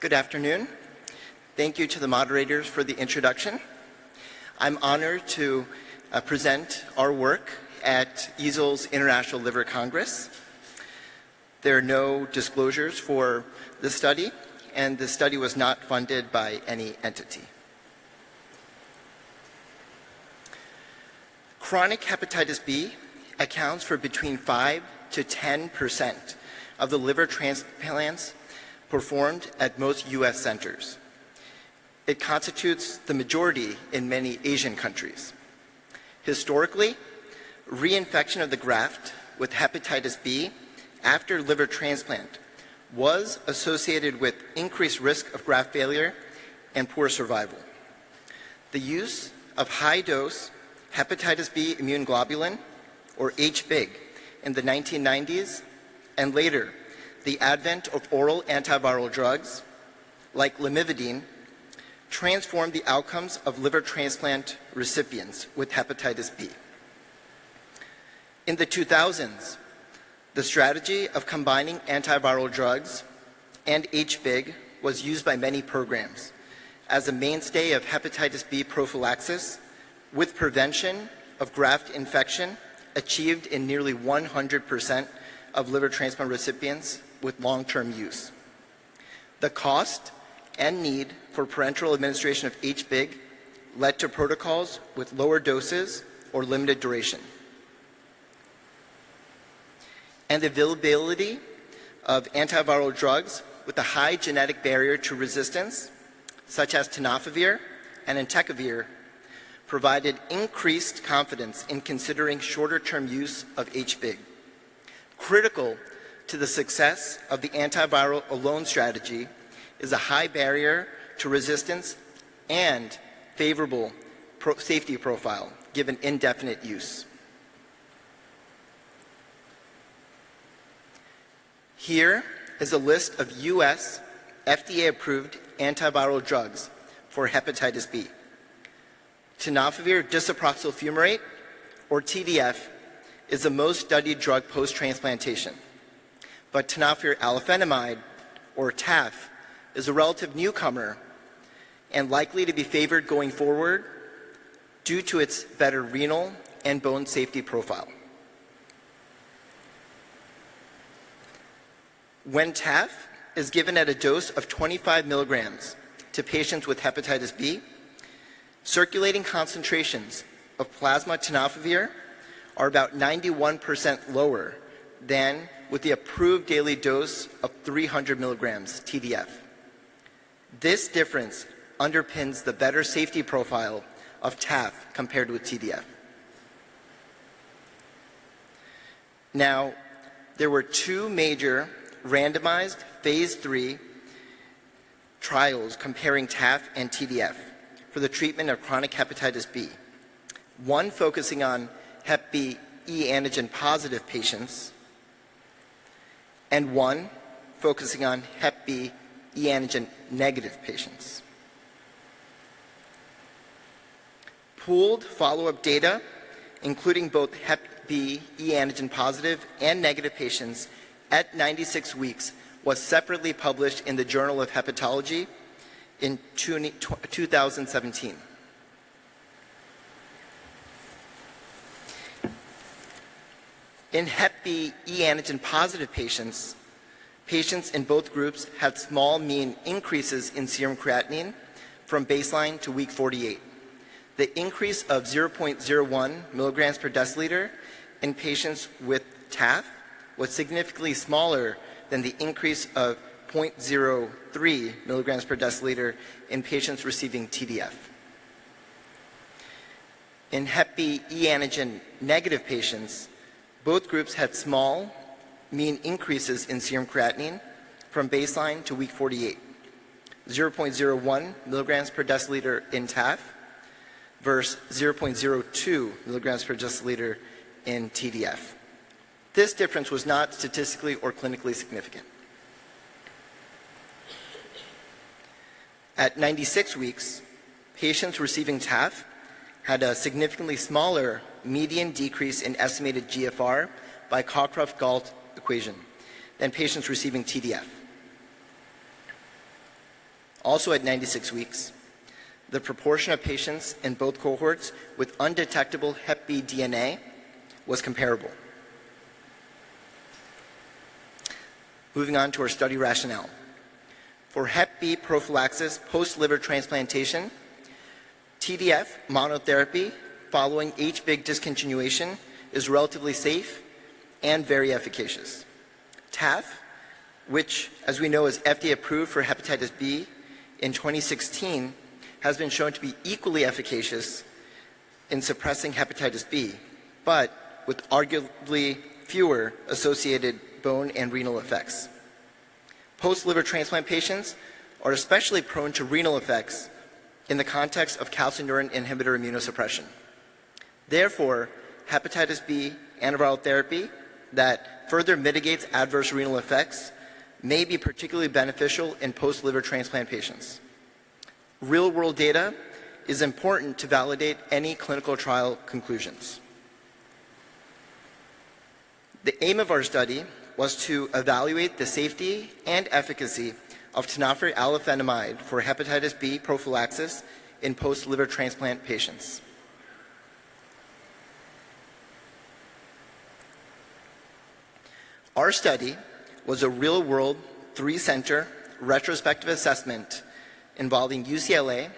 Good afternoon. Thank you to the moderators for the introduction. I'm honored to uh, present our work at EASL's International Liver Congress. There are no disclosures for the study, and the study was not funded by any entity. Chronic hepatitis B accounts for between 5 to 10 percent of the liver transplants performed at most U.S. centers. It constitutes the majority in many Asian countries. Historically, reinfection of the graft with hepatitis B after liver transplant was associated with increased risk of graft failure and poor survival. The use of high-dose hepatitis B immune globulin, or HBIG, in the 1990s and later the advent of oral antiviral drugs like lamivudine transformed the outcomes of liver transplant recipients with hepatitis B. In the 2000s, the strategy of combining antiviral drugs and HBIG was used by many programs as a mainstay of hepatitis B prophylaxis with prevention of graft infection achieved in nearly 100% of liver transplant recipients with long-term use. The cost and need for parenteral administration of HBIG led to protocols with lower doses or limited duration. And the availability of antiviral drugs with a high genetic barrier to resistance, such as tenofovir and entecavir, provided increased confidence in considering shorter-term use of HBIG. Critical to the success of the antiviral alone strategy is a high barrier to resistance and favorable pro safety profile given indefinite use. Here is a list of U.S. FDA-approved antiviral drugs for hepatitis B. Tenofovir disoproxil fumarate, or TDF, is the most studied drug post-transplantation but tenofovir alafenamide, or TAF, is a relative newcomer and likely to be favored going forward due to its better renal and bone safety profile. When TAF is given at a dose of 25 milligrams to patients with hepatitis B, circulating concentrations of plasma tenofovir are about 91% lower than with the approved daily dose of 300 milligrams TDF. This difference underpins the better safety profile of TAF compared with TDF. Now, there were two major randomized phase 3 trials comparing TAF and TDF for the treatment of chronic hepatitis B. One focusing on Hep B e antigen positive patients and one focusing on Hep B e antigen negative patients. Pooled follow-up data, including both Hep B e antigen positive and negative patients at 96 weeks, was separately published in the Journal of Hepatology in 2017. In Hep B e antigen positive patients, patients in both groups had small mean increases in serum creatinine from baseline to week 48. The increase of 0.01 milligrams per deciliter in patients with TAF was significantly smaller than the increase of 0.03 milligrams per deciliter in patients receiving TDF. In Hep B e antigen negative patients, both groups had small, mean increases in serum creatinine from baseline to week 48, 0.01 milligrams per deciliter in TAF versus 0.02 milligrams per deciliter in TDF. This difference was not statistically or clinically significant. At 96 weeks, patients receiving TAF had a significantly smaller median decrease in estimated GFR by Cockcroft-Gault equation than patients receiving TDF. Also at 96 weeks, the proportion of patients in both cohorts with undetectable Hep B DNA was comparable. Moving on to our study rationale. For Hep B prophylaxis post-liver transplantation, TDF monotherapy following HBIG discontinuation is relatively safe and very efficacious. TAF, which as we know is FDA approved for hepatitis B in 2016, has been shown to be equally efficacious in suppressing hepatitis B, but with arguably fewer associated bone and renal effects. Post-liver transplant patients are especially prone to renal effects in the context of calcineurin inhibitor immunosuppression. Therefore, hepatitis B antiviral therapy that further mitigates adverse renal effects may be particularly beneficial in post-liver transplant patients. Real-world data is important to validate any clinical trial conclusions. The aim of our study was to evaluate the safety and efficacy of tenofovir alafenamide for hepatitis B prophylaxis in post-liver transplant patients. Our study was a real-world, three-center retrospective assessment involving UCLA,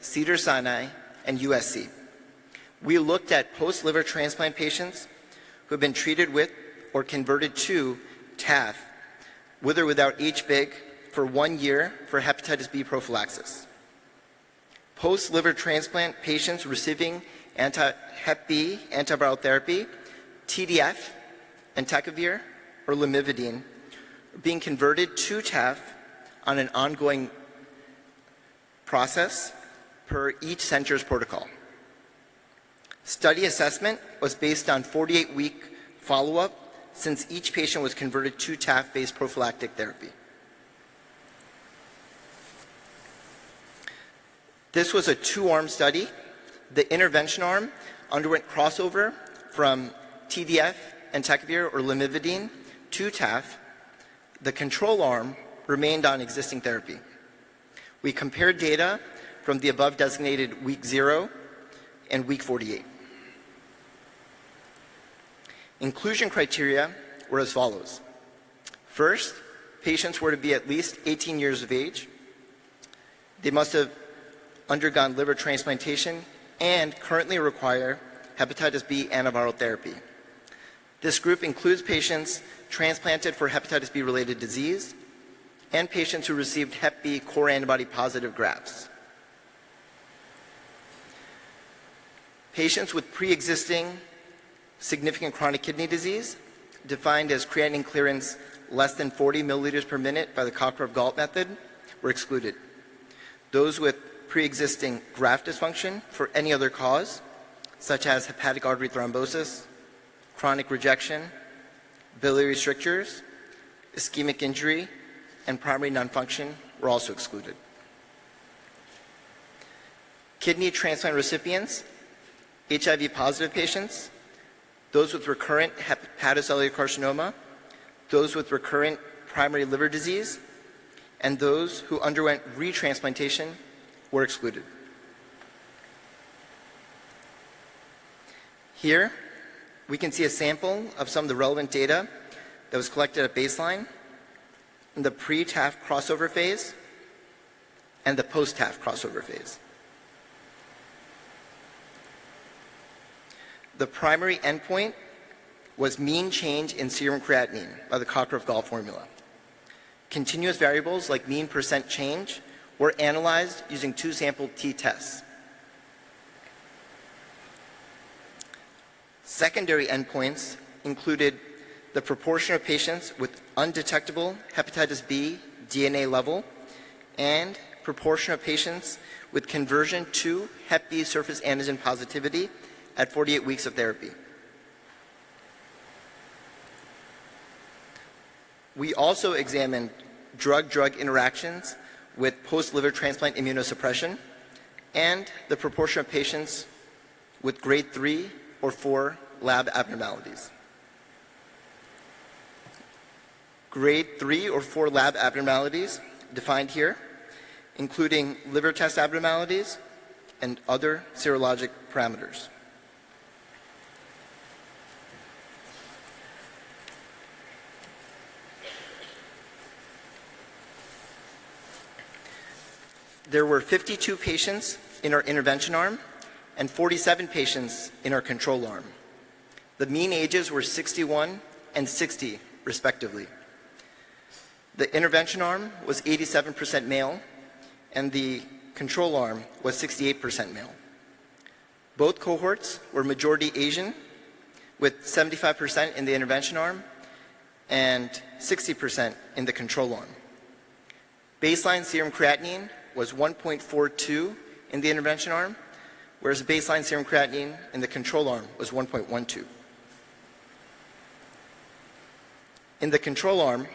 Cedars-Sinai, and USC. We looked at post-liver transplant patients who have been treated with or converted to TAF with or without HBIG for one year for hepatitis B prophylaxis. Post-liver transplant patients receiving anti-Hep B antiviral therapy, TDF, entecavir, or lamivudine are being converted to TAF on an ongoing process per each center's protocol. Study assessment was based on 48-week follow-up since each patient was converted to TAF-based prophylactic therapy. This was a two-arm study. The intervention arm underwent crossover from TDF, and entecavir, or lamivudine to TAF. The control arm remained on existing therapy. We compared data from the above designated week 0 and week 48. Inclusion criteria were as follows. First, patients were to be at least 18 years of age. They must have undergone liver transplantation and currently require hepatitis B antiviral therapy. This group includes patients transplanted for hepatitis B related disease and patients who received Hep B core antibody positive grafts. Patients with pre-existing significant chronic kidney disease, defined as creatinine clearance less than 40 milliliters per minute by the Cockcroft-Gault method, were excluded. Those with pre-existing graft dysfunction for any other cause, such as hepatic artery thrombosis, chronic rejection, biliary strictures, ischemic injury, and primary non-function were also excluded. Kidney transplant recipients, HIV positive patients, those with recurrent hepatocellular carcinoma, those with recurrent primary liver disease, and those who underwent retransplantation were excluded. Here, we can see a sample of some of the relevant data that was collected at baseline in the pre-TAF crossover phase and the post-TAF crossover phase. The primary endpoint was mean change in serum creatinine by the Cockcroft-Gault formula. Continuous variables like mean percent change were analyzed using two sample t-tests. Secondary endpoints included the proportion of patients with undetectable hepatitis B DNA level and proportion of patients with conversion to Hep B surface antigen positivity at 48 weeks of therapy. We also examined drug-drug interactions with post-liver transplant immunosuppression and the proportion of patients with grade 3 or 4 lab abnormalities. Grade 3 or 4 lab abnormalities, defined here, including liver test abnormalities and other serologic parameters. There were 52 patients in our intervention arm and 47 patients in our control arm. The mean ages were 61 and 60, respectively. The intervention arm was 87% male, and the control arm was 68% male. Both cohorts were majority Asian, with 75% in the intervention arm and 60% in the control arm. Baseline serum creatinine was 1.42 in the intervention arm, whereas the baseline serum creatinine in the control arm was 1.12. In the control arm,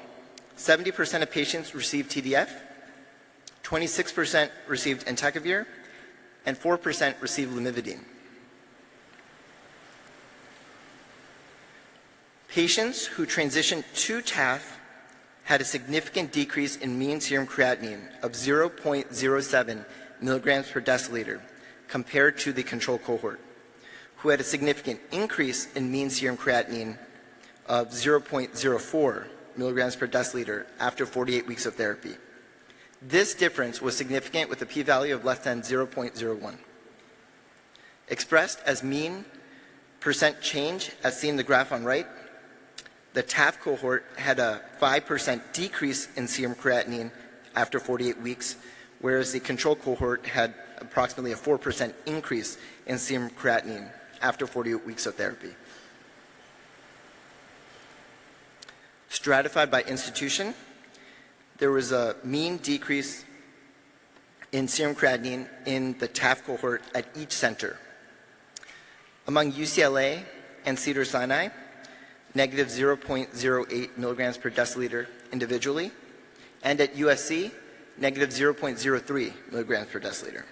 70% of patients received TDF, 26% received entecavir, and 4% received lamivudine. Patients who transitioned to TAF had a significant decrease in mean serum creatinine of 0.07 milligrams per deciliter compared to the control cohort, who had a significant increase in mean serum creatinine of 0.04 milligrams per deciliter after 48 weeks of therapy. This difference was significant with a p-value of less than 0.01. Expressed as mean percent change, as seen in the graph on right, the TAF cohort had a 5% decrease in serum creatinine after 48 weeks, whereas the control cohort had approximately a 4% increase in serum creatinine after 48 weeks of therapy. Stratified by institution, there was a mean decrease in serum creatinine in the TAF cohort at each center. Among UCLA and Cedars-Sinai, negative 0.08 milligrams per deciliter individually, and at USC, negative 0.03 milligrams per deciliter.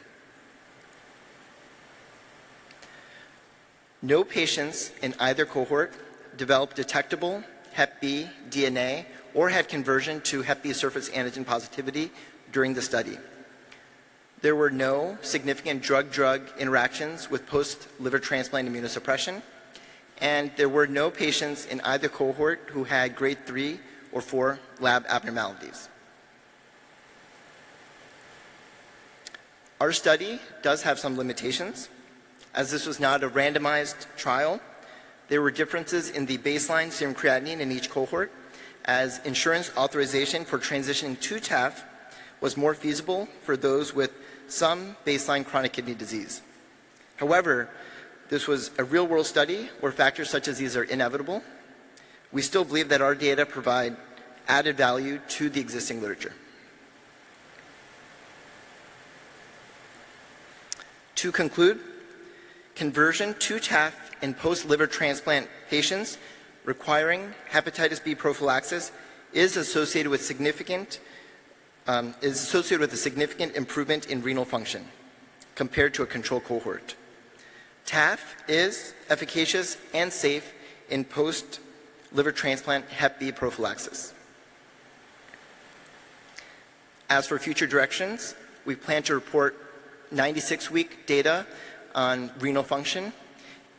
No patients in either cohort developed detectable Hep B DNA or had conversion to Hep B surface antigen positivity during the study. There were no significant drug-drug interactions with post-liver transplant immunosuppression, and there were no patients in either cohort who had grade 3 or 4 lab abnormalities. Our study does have some limitations. As this was not a randomized trial, there were differences in the baseline serum creatinine in each cohort, as insurance authorization for transitioning to TAF was more feasible for those with some baseline chronic kidney disease. However, this was a real-world study where factors such as these are inevitable. We still believe that our data provide added value to the existing literature. To conclude, conversion to TAF in post-liver transplant patients requiring hepatitis B prophylaxis is associated with significant um, is associated with a significant improvement in renal function compared to a control cohort. TAF is efficacious and safe in post-liver transplant Hep B prophylaxis. As for future directions, we plan to report 96-week data on renal function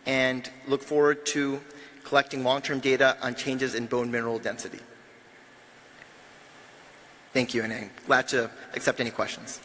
and look forward to collecting long-term data on changes in bone mineral density. Thank you, and I'm glad to accept any questions.